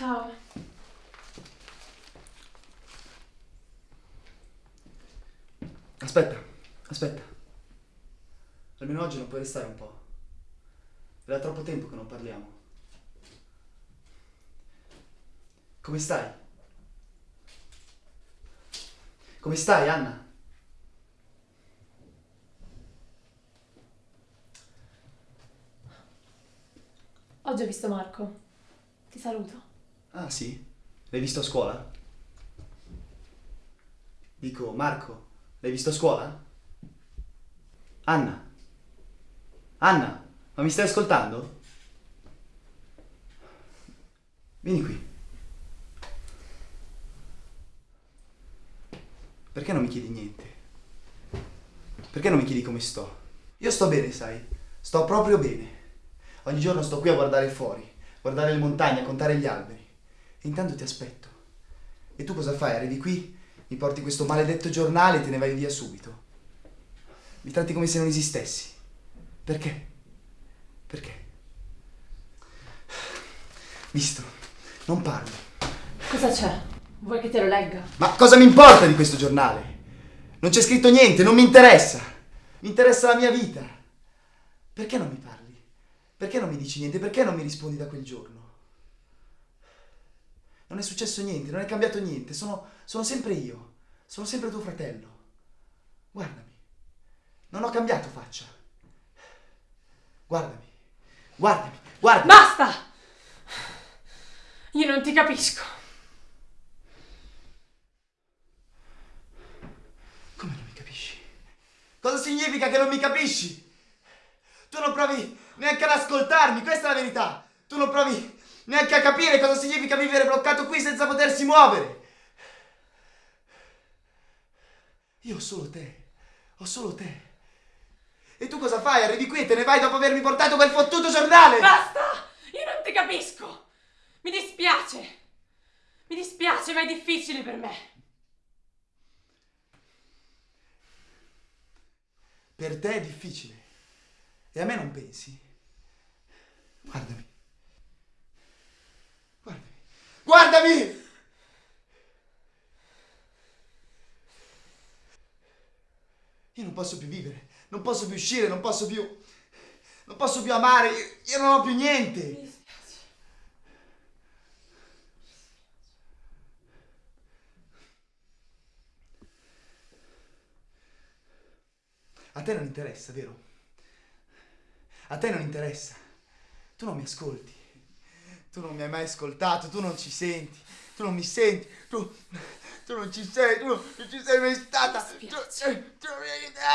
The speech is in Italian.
Ciao. Aspetta, aspetta. Almeno oggi non puoi restare un po'. È da troppo tempo che non parliamo. Come stai? Come stai, Anna? Oggi ho visto Marco. Ti saluto. Ah, sì? L'hai visto a scuola? Dico, Marco, l'hai visto a scuola? Anna? Anna, ma mi stai ascoltando? Vieni qui. Perché non mi chiedi niente? Perché non mi chiedi come sto? Io sto bene, sai? Sto proprio bene. Ogni giorno sto qui a guardare fuori, guardare le montagne, a contare gli alberi. E intanto ti aspetto. E tu cosa fai? Arrivi qui, mi porti questo maledetto giornale e te ne vai via subito. Mi tratti come se non esistessi. Perché? Perché? Visto, non parli. Cosa c'è? Vuoi che te lo legga? Ma cosa mi importa di questo giornale? Non c'è scritto niente, non mi interessa. Mi interessa la mia vita. Perché non mi parli? Perché non mi dici niente? Perché non mi rispondi da quel giorno? Non è successo niente, non è cambiato niente, sono, sono sempre io, sono sempre tuo fratello. Guardami, non ho cambiato faccia. Guardami, guardami, guardami. Basta! Io non ti capisco. Come non mi capisci? Cosa significa che non mi capisci? Tu non provi neanche ad ascoltarmi, questa è la verità. Tu non provi neanche a capire cosa significa vivere bloccato qui senza potersi muovere. Io ho solo te, ho solo te. E tu cosa fai? Arrivi qui e te ne vai dopo avermi portato quel fottuto giornale! Basta! Io non ti capisco! Mi dispiace! Mi dispiace, ma è difficile per me. Per te è difficile. E a me non pensi? Guardami. Guardami! Io non posso più vivere, non posso più uscire, non posso più... Non posso più amare, io, io non ho più niente. A te non interessa, vero? A te non interessa. Tu non mi ascolti. Tu non mi hai mai ascoltato, tu non ci senti. Tu non mi senti. Tu, tu non ci sei, tu non ci sei mai stata. Tu, dispiace. tu non mi aiutati.